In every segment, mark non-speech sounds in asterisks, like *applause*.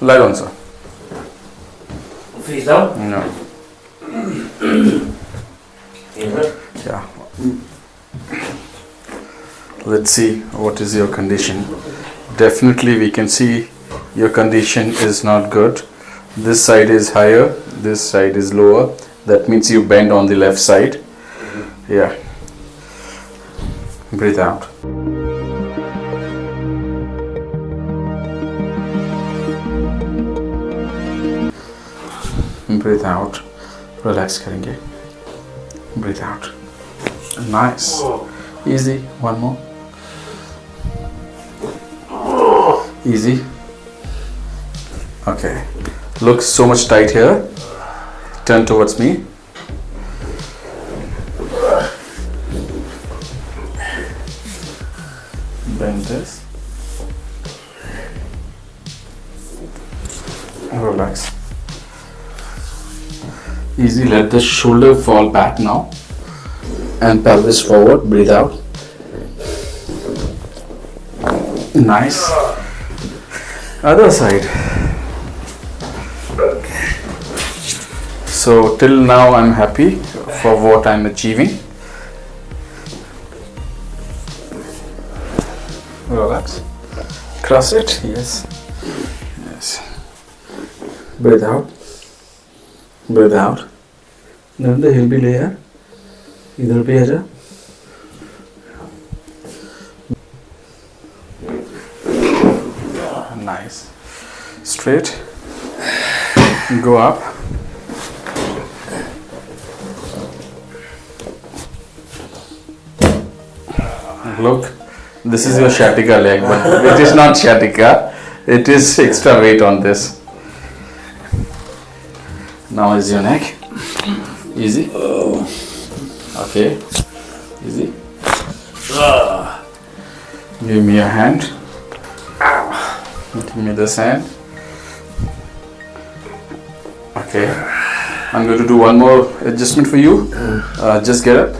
Down, sir. Face down. No. *clears throat* Yeah. Let's see what is your condition. Definitely we can see your condition is not good. This side is higher, this side is lower. That means you bend on the left side. Yeah. Breathe out. Breathe out. Relax करेंगे. Breathe out. Nice. Easy. One more. Easy. Okay. Looks so much tight here. Turn towards me. Bend this. Relax. Easy. Let the shoulder fall back now. And pelvis forward. Breathe out. Nice. Other side. So till now I'm happy for what I'm achieving. Relax. Cross it. Yes. Yes. Breathe out breathe out then the will be layer either be आ जा nice. Straight. Go up. Look this is your sciatica leg but it is not sciatica it is extra weight on this. Now is your neck. Easy. Okay. Easy. Give me your hand. Give me this hand. Okay. I'm going to do one more adjustment for you. Uh, just get up.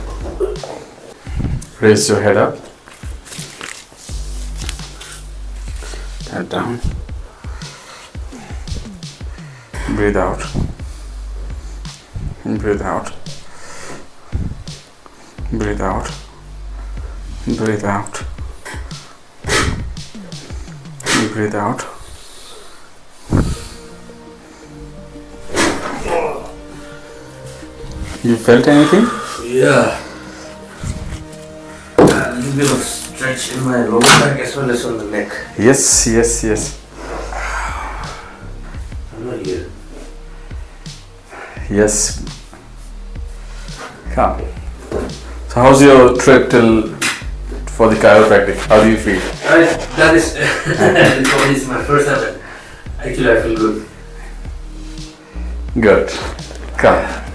Raise your head up. Head down. Breathe out. Breathe out. Breathe out. Breathe out. Breathe out. You felt anything? Yeah. A little bit of stretch in my lower back as well as on the neck. Yes, yes, yes. I'm not here. Yes. Come. So how's your trip till for the chiropractic? How do you feel? I, that is *laughs* this is my first time. Actually, I feel good. Good. Come.